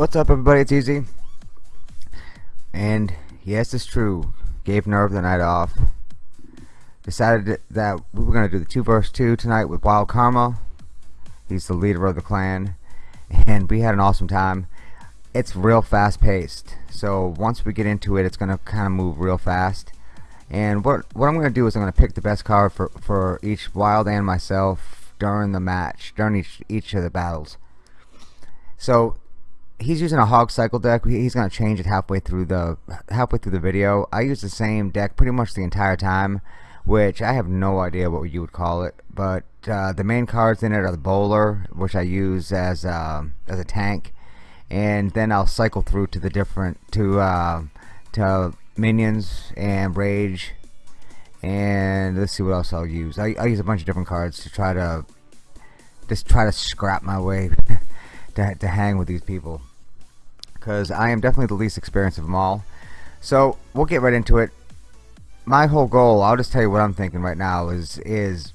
What's up everybody, it's Easy. And yes, it's true. Gave Nerve the night off. Decided that we were going to do the 2 verse 2 tonight with Wild Karma. He's the leader of the clan. And we had an awesome time. It's real fast paced. So once we get into it, it's going to kind of move real fast. And what, what I'm going to do is I'm going to pick the best card for, for each Wild and myself during the match, during each, each of the battles. So he's using a hog cycle deck. He's gonna change it halfway through the halfway through the video. I use the same deck pretty much the entire time which I have no idea what you would call it but uh, the main cards in it are the bowler which I use as uh, as a tank and then I'll cycle through to the different to uh, to minions and rage and let's see what else I'll use. I, I use a bunch of different cards to try to just try to scrap my way to, to hang with these people because I am definitely the least experienced of them all. So we'll get right into it. My whole goal, I'll just tell you what I'm thinking right now is is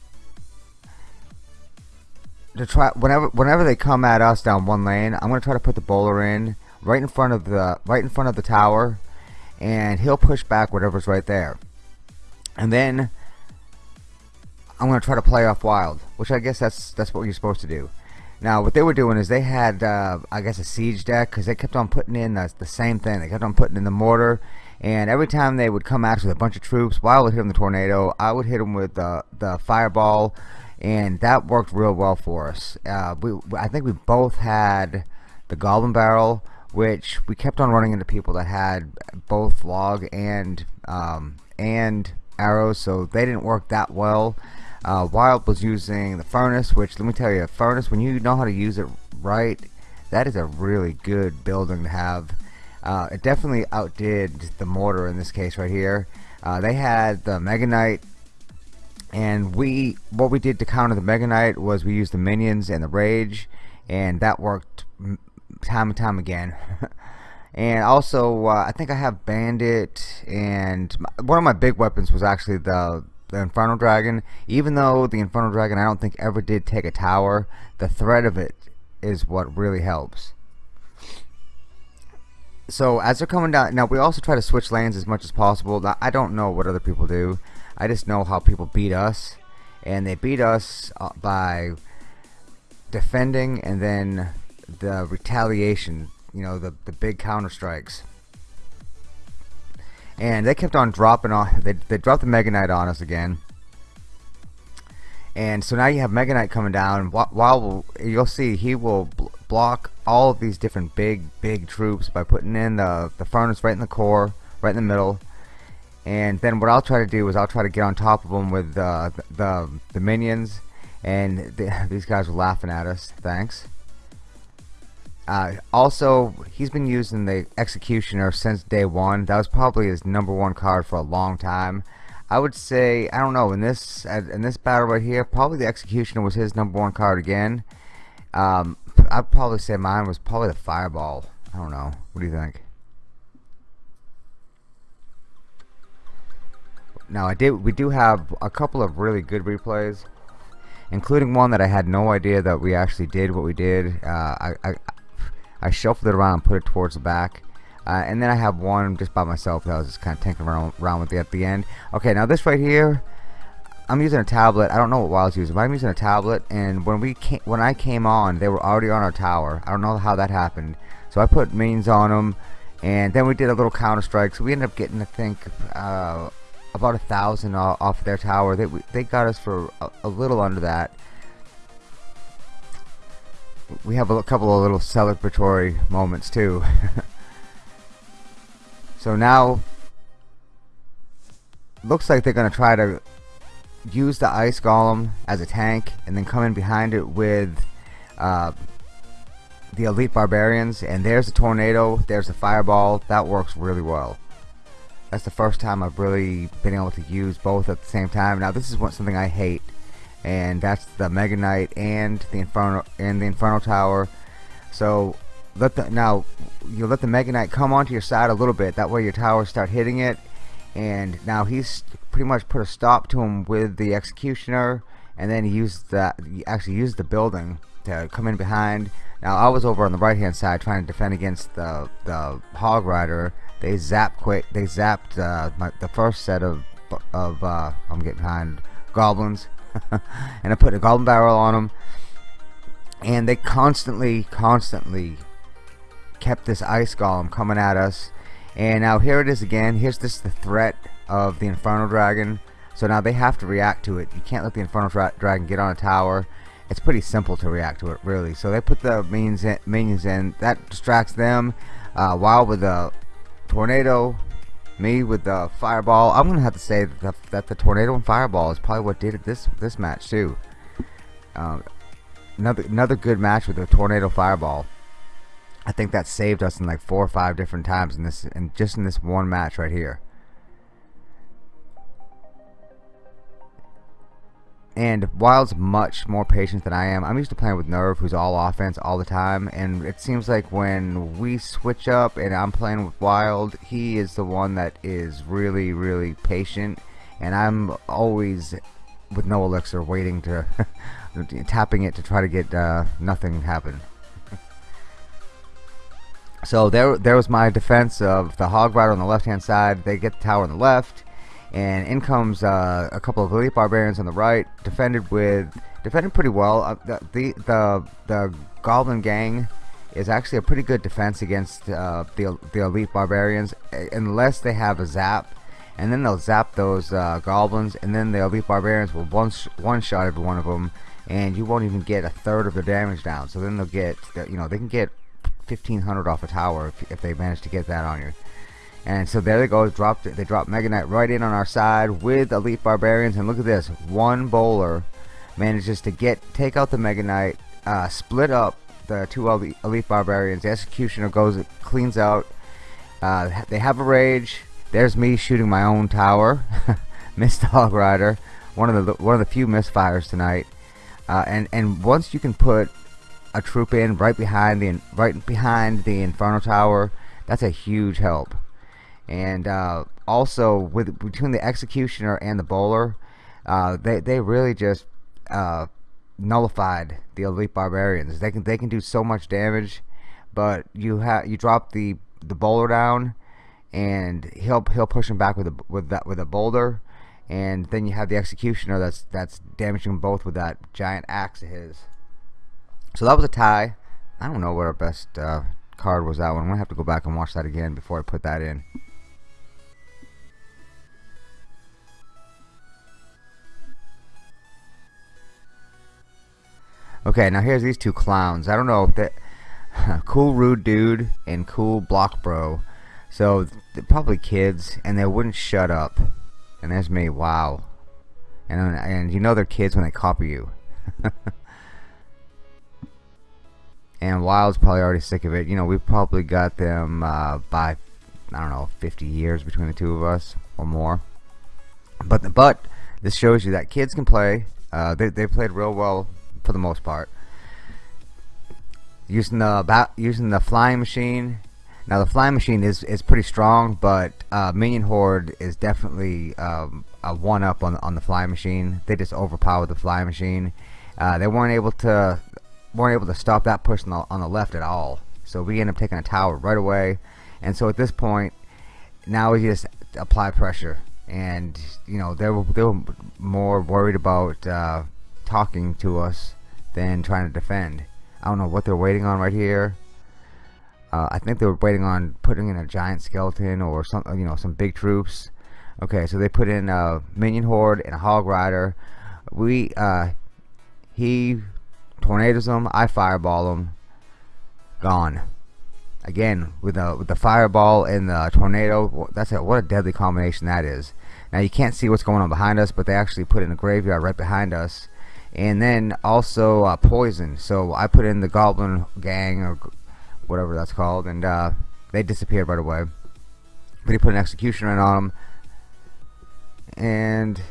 to try whenever whenever they come at us down one lane, I'm gonna try to put the bowler in right in front of the right in front of the tower, and he'll push back whatever's right there, and then I'm gonna try to play off wild, which I guess that's that's what you're supposed to do. Now, what they were doing is they had, uh, I guess, a siege deck because they kept on putting in the, the, same thing. They kept on putting in the mortar, and every time they would come us with a bunch of troops, while I would hit them the tornado, I would hit them with the the fireball, and that worked real well for us. Uh, we, I think we both had the goblin barrel, which we kept on running into people that had both log and um, and arrows, so they didn't work that well. Uh, Wild was using the furnace, which let me tell you, a furnace, when you know how to use it right, that is a really good building to have. Uh, it definitely outdid the mortar in this case right here. Uh, they had the Mega Knight, and we what we did to counter the Mega Knight was we used the minions and the Rage, and that worked time and time again. and also, uh, I think I have Bandit, and my, one of my big weapons was actually the the Inferno Dragon, even though the Inferno Dragon I don't think ever did take a tower, the threat of it is what really helps. So as they're coming down, now we also try to switch lanes as much as possible. I don't know what other people do. I just know how people beat us. And they beat us uh, by defending and then the retaliation, you know, the, the big counter strikes and they kept on dropping on they, they dropped the Mega Knight on us again. And so now you have Mega Knight coming down. Wild you'll see he will block all of these different big big troops by putting in the, the furnace right in the core right in the middle. And then what I'll try to do is I'll try to get on top of them with uh, the, the, the minions. And the, these guys are laughing at us. Thanks uh, also, he's been using the Executioner since day one. That was probably his number one card for a long time. I would say, I don't know, in this in this battle right here, probably the Executioner was his number one card again. Um, I'd probably say mine was probably the Fireball. I don't know. What do you think? Now, I did. We do have a couple of really good replays, including one that I had no idea that we actually did what we did. Uh, I, I I shuffled it around and put it towards the back. Uh, and then I have one just by myself that I was just kind of tinkering around, around with it at the end. Okay, now this right here, I'm using a tablet. I don't know what Wild's using, but I'm using a tablet. And when we came, when I came on, they were already on our tower. I don't know how that happened. So I put minions on them, and then we did a little counter strike. So we ended up getting, I think, uh, about a thousand off their tower. They they got us for a, a little under that we have a couple of little celebratory moments too. so now looks like they're going to try to use the ice golem as a tank and then come in behind it with uh, the elite barbarians and there's the tornado there's the fireball. That works really well. That's the first time I've really been able to use both at the same time. Now this is what something I hate and that's the Mega Knight and the Inferno and the Inferno Tower. So let the now you let the Mega Knight come onto your side a little bit. That way your towers start hitting it. And now he's pretty much put a stop to him with the Executioner, and then he used that. He actually used the building to come in behind. Now I was over on the right hand side trying to defend against the the hog rider. They zapped quick. They zapped uh, my, the first set of of uh, I'm getting behind goblins, and I put a goblin barrel on them. And they constantly, constantly kept this ice golem coming at us. And now here it is again. Here's this the threat of the Inferno Dragon. So now they have to react to it. You can't let the Inferno Dragon get on a tower. It's pretty simple to react to it, really. So they put the minions in. Minions in. That distracts them. Uh, Wild with the tornado, me with the fireball. I'm gonna have to say that the, that the tornado and fireball is probably what did it this this match too. Uh, another another good match with the tornado fireball. I think that saved us in like four or five different times in this and just in this one match right here. And Wild's much more patient than I am. I'm used to playing with Nerve, who's all offense all the time. And it seems like when we switch up and I'm playing with Wild, he is the one that is really, really patient. And I'm always with no elixir waiting to tapping it to try to get uh, nothing happen. so there, there was my defense of the Hog Rider on the left hand side. They get the tower on the left and in comes uh, a couple of elite barbarians on the right defended with defended pretty well. Uh, the, the, the the goblin gang is actually a pretty good defense against uh, the, the elite barbarians unless they have a zap. And then they'll zap those uh, goblins and then the elite barbarians will one, sh one shot every one of them and you won't even get a third of their damage down. So then they'll get you know they can get 1500 off a tower if, if they manage to get that on you and so there they go, dropped they dropped Mega Knight right in on our side with Elite Barbarians. And look at this, one bowler manages to get take out the Mega Knight, uh, split up the two Elite, Barbarians. The Executioner goes, cleans out. Uh, they have a rage. There's me shooting my own tower. Missed Hog Rider, one of the one of the few misfires tonight. Uh, and and once you can put a troop in right behind the right behind the Inferno Tower, that's a huge help and uh, also with between the executioner and the bowler uh, they, they really just uh, nullified the elite barbarians. They can they can do so much damage but you have you drop the the bowler down and he'll he'll push him back with a with that with a boulder. And then you have the executioner that's that's damaging both with that giant axe of his. So that was a tie. I don't know what our best uh, card was that one. I'm gonna have to go back and watch that again before I put that in Okay, now here's these two clowns. I don't know if that cool rude dude and cool block bro. So they're probably kids, and they wouldn't shut up. And there's me. Wow. And and you know they're kids when they copy you. and Wild's probably already sick of it. You know, we've probably got them uh, by I don't know 50 years between the two of us or more. But but this shows you that kids can play. Uh, they they played real well for the most part. Using the using the flying machine. Now the flying machine is is pretty strong, but uh, Minion Horde is definitely um, a one up on on the flying machine. They just overpowered the flying machine. Uh, they weren't able to weren't able to stop that push on the, on the left at all. So we end up taking a tower right away. And so at this point, now we just apply pressure. And you know they were they were more worried about uh, talking to us than trying to defend. I don't know what they're waiting on right here. Uh, I think they were waiting on putting in a giant skeleton or some, you know, some big troops. Okay, so they put in a minion horde and a hog rider. We, uh, he tornadoes them. I fireball them. Gone. Again, with the with the fireball and the tornado, that's it. what a deadly combination that is. Now you can't see what's going on behind us, but they actually put in a graveyard right behind us and then also uh, poison. So I put in the goblin gang or whatever that's called and uh, they disappeared right away. But he put an executioner on them and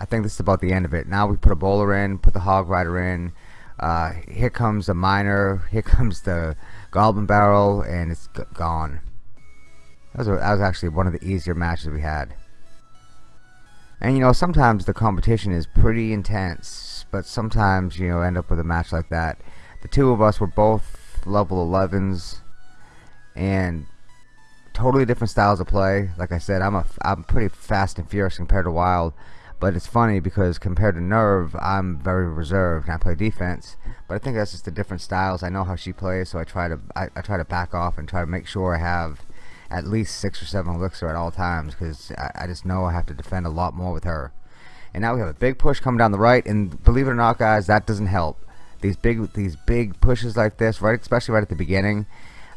I think this is about the end of it. Now we put a bowler in put the hog rider in. Uh, here comes the miner here comes the goblin barrel and it's gone. That was, a, that was actually one of the easier matches we had and you know sometimes the competition is pretty intense but sometimes you know end up with a match like that. The two of us were both level 11s and totally different styles of play. Like I said I'm a I'm pretty fast and furious compared to Wild but it's funny because compared to Nerve I'm very reserved and I play defense but I think that's just the different styles. I know how she plays so I try to I, I try to back off and try to make sure I have at least six or seven elixir at all times because I, I just know I have to defend a lot more with her. And now we have a big push coming down the right and believe it or not guys that doesn't help. These big these big pushes like this right especially right at the beginning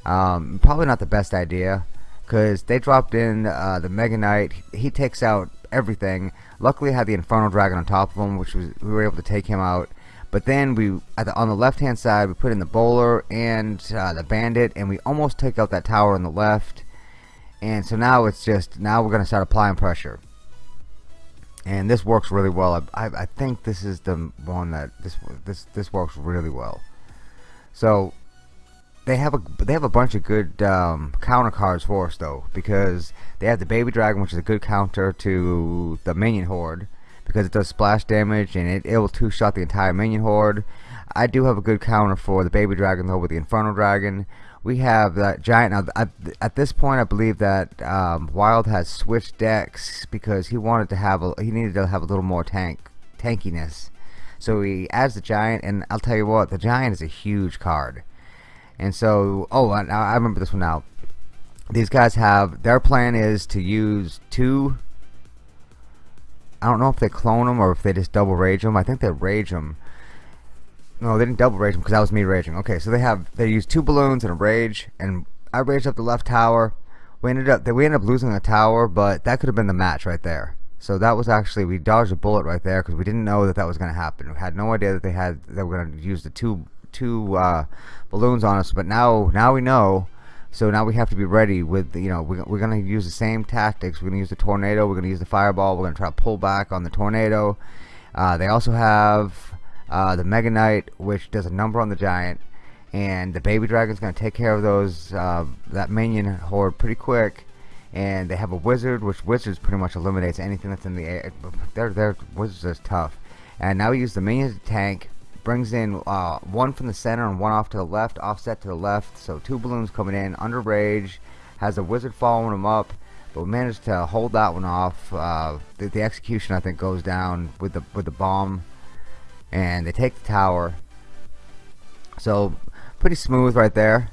um, probably not the best idea because they dropped in uh, the Mega Knight. He takes out everything. Luckily I had the Inferno Dragon on top of him which was we were able to take him out. But then we the, on the left hand side we put in the bowler and uh, the bandit and we almost take out that tower on the left and so now it's just now we're gonna start applying pressure. And this works really well. I, I, I think this is the one that this this this works really well. So they have a they have a bunch of good um, counter cards for us though because they have the baby dragon which is a good counter to the minion horde because it does splash damage and it, it will two shot the entire minion horde. I do have a good counter for the baby dragon though with the inferno dragon we have that giant now at, this point I believe that um, Wild has switched decks because he wanted to have a he needed to have a little more tank tankiness. So he adds the giant and I'll tell you what the giant is a huge card. And so oh I, I remember this one now. These guys have their plan is to use two I don't know if they clone them or if they just double rage them I think they rage them no, they didn't double rage them because that was me raging. Okay, so they have they used two balloons and a rage, and I raged up the left tower. We ended up we ended up losing the tower, but that could have been the match right there. So that was actually we dodged a bullet right there because we didn't know that that was going to happen. We had no idea that they had they were going to use the two two uh, balloons on us. But now now we know. So now we have to be ready with you know we're, we're going to use the same tactics. We're going to use the tornado. We're going to use the fireball. We're going to try to pull back on the tornado. Uh, they also have uh, the Mega Knight, which does a number on the Giant, and the Baby Dragon's going to take care of those uh, that minion horde pretty quick. And they have a Wizard, which Wizards pretty much eliminates anything that's in the air. Their their Wizards is tough. And now we use the minions to tank, brings in uh, one from the center and one off to the left, offset to the left. So two balloons coming in under rage, has a Wizard following them up but we managed to hold that one off. Uh, the, the, execution I think goes down with the with the bomb and they take the tower. So pretty smooth right there.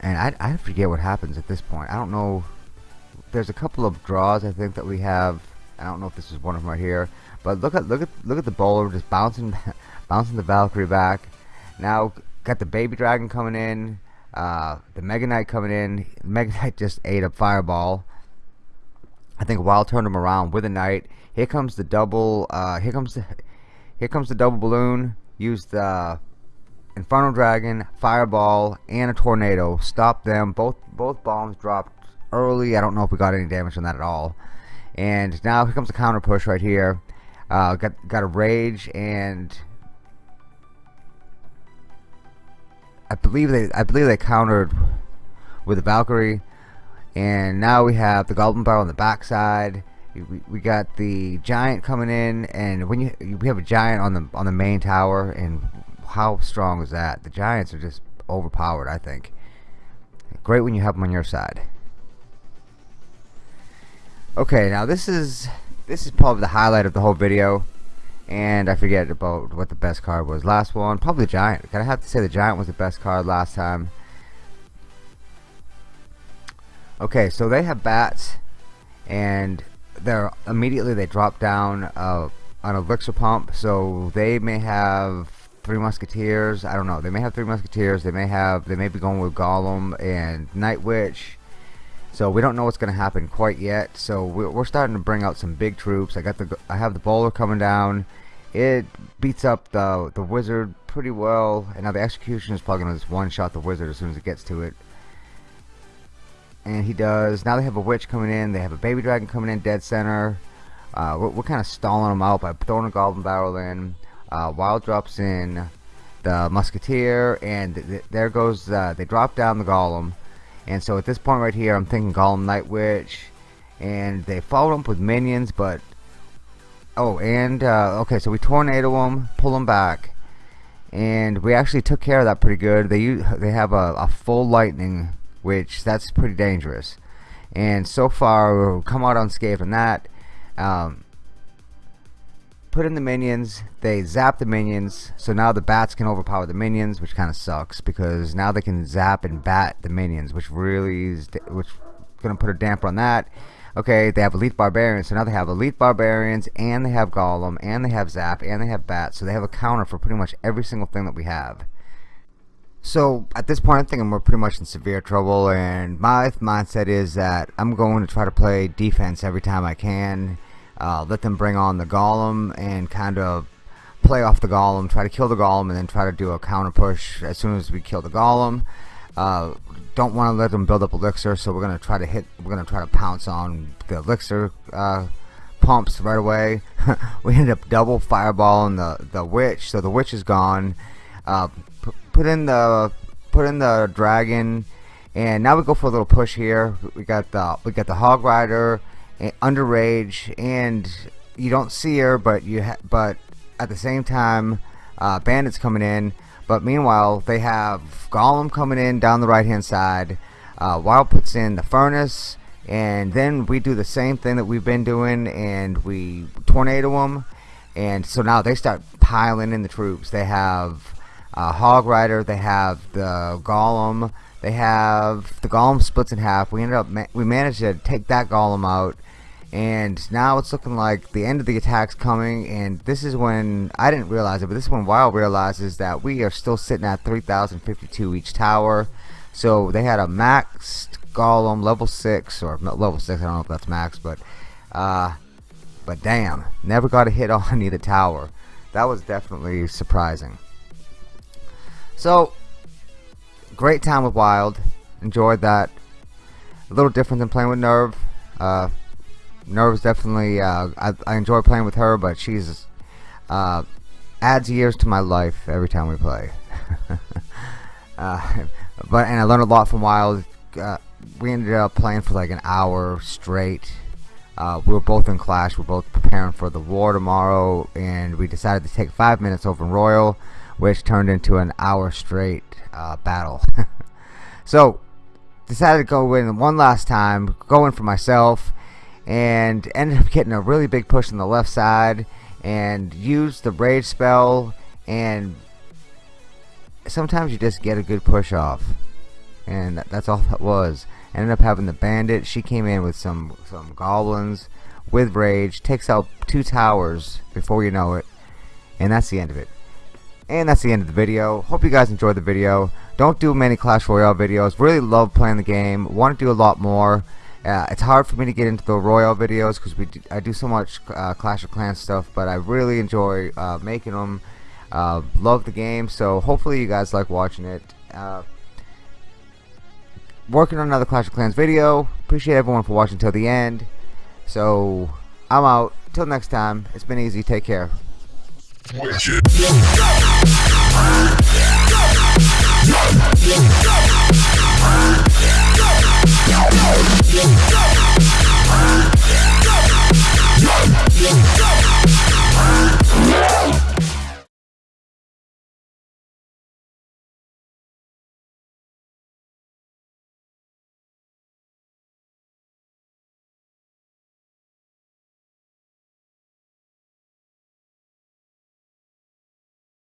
And I, I forget what happens at this point. I don't know. There's a couple of draws I think that we have. I don't know if this is one of them right here. But look at look at look at the bowler just bouncing bouncing the Valkyrie back. Now got the baby dragon coming in. Uh, the Mega Knight coming in. Mega Knight just ate a fireball I think Wild turned him around with a knight. Here comes the double. Uh, here comes the. Here comes the double balloon. Use the Inferno Dragon, Fireball, and a Tornado. Stop them. Both both bombs dropped early. I don't know if we got any damage on that at all. And now here comes the counter push right here. Uh, got got a rage and I believe they I believe they countered with the Valkyrie and now we have the Goblin Barrel on the backside we, we got the giant coming in and when you we have a giant on the on the main tower and how strong is that? The giants are just overpowered I think. Great when you have them on your side. Okay now this is this is probably the highlight of the whole video and I forget about what the best card was. Last one probably the giant. Gotta have to say the giant was the best card last time Okay, so they have bats, and they're immediately they drop down uh, an elixir pump. So they may have three musketeers. I don't know. They may have three musketeers. They may have. They may be going with Golem and Night Witch. So we don't know what's going to happen quite yet. So we're starting to bring out some big troops. I got the. I have the bowler coming down. It beats up the the wizard pretty well. And now the execution is probably going to just one shot the wizard as soon as it gets to it and he does now they have a witch coming in they have a baby dragon coming in dead center. Uh, we're, we're kind of stalling them out by throwing a goblin barrel in. Uh, wild drops in the musketeer and th there goes uh, they drop down the golem. And so at this point right here I'm thinking golem night witch. And they follow up with minions but oh and uh, okay so we tornado them pull them back. And we actually took care of that pretty good. They use, they have a, a full lightning, which that's pretty dangerous. And so far, we've come out unscathed on that. Um, put in the minions, they zap the minions, so now the bats can overpower the minions, which kind of sucks because now they can zap and bat the minions, which really is which gonna put a damper on that. Okay, they have elite barbarians, so now they have elite barbarians, and they have golem, and they have zap, and they have bat, so they have a counter for pretty much every single thing that we have. So at this point, I'm thinking we're pretty much in severe trouble, and my mindset is that I'm going to try to play defense every time I can. Uh, let them bring on the golem and kind of play off the golem, try to kill the golem, and then try to do a counter push as soon as we kill the golem. Uh, don't want to let them build up elixir, so we're gonna try to hit. We're gonna try to pounce on the elixir uh, pumps right away. we ended up double fireballing the the witch, so the witch is gone. Uh, put in the put in the dragon, and now we go for a little push here. We got the we got the hog rider, and under rage, and you don't see her, but you but at the same time, uh, bandits coming in. But meanwhile, they have Golem coming in down the right hand side. Uh, Wild puts in the furnace, and then we do the same thing that we've been doing, and we tornado them. And so now they start piling in the troops. They have uh, Hog Rider, they have the Golem, they have the Golem splits in half. We ended up ma we managed to take that Golem out. And now it's looking like the end of the attack's coming and this is when I didn't realize it but this is when Wild realizes that we are still sitting at 3052 each tower. So they had a maxed golem level 6 or level 6 I don't know if that's max but uh, but damn never got a hit on either tower. That was definitely surprising so great time with Wild enjoyed that a little different than playing with Nerve uh, Nerve's definitely, uh, I, I, enjoy playing with her, but she's, uh, adds years to my life every time we play. uh, but, and I learned a lot from Wild. Uh, we ended up playing for like an hour straight. Uh, we were both in Clash. We are both preparing for the war tomorrow, and we decided to take five minutes over in Royale, which turned into an hour straight uh, battle. so, decided to go in one last time, go in for myself and ended up getting a really big push on the left side and used the rage spell and sometimes you just get a good push off. And that's all that was. Ended up having the bandit. She came in with some some goblins with rage takes out two towers before you know it and that's the end of it and that's the end of the video hope you guys enjoyed the video don't do many Clash Royale videos really love playing the game want to do a lot more uh, it's hard for me to get into the Royale videos because we do, I do so much uh, Clash of Clans stuff, but I really enjoy uh, making them. Uh, love the game, so hopefully you guys like watching it. Uh, working on another Clash of Clans video. Appreciate everyone for watching till the end. So I'm out. Till next time. It's been easy. Take care. Go!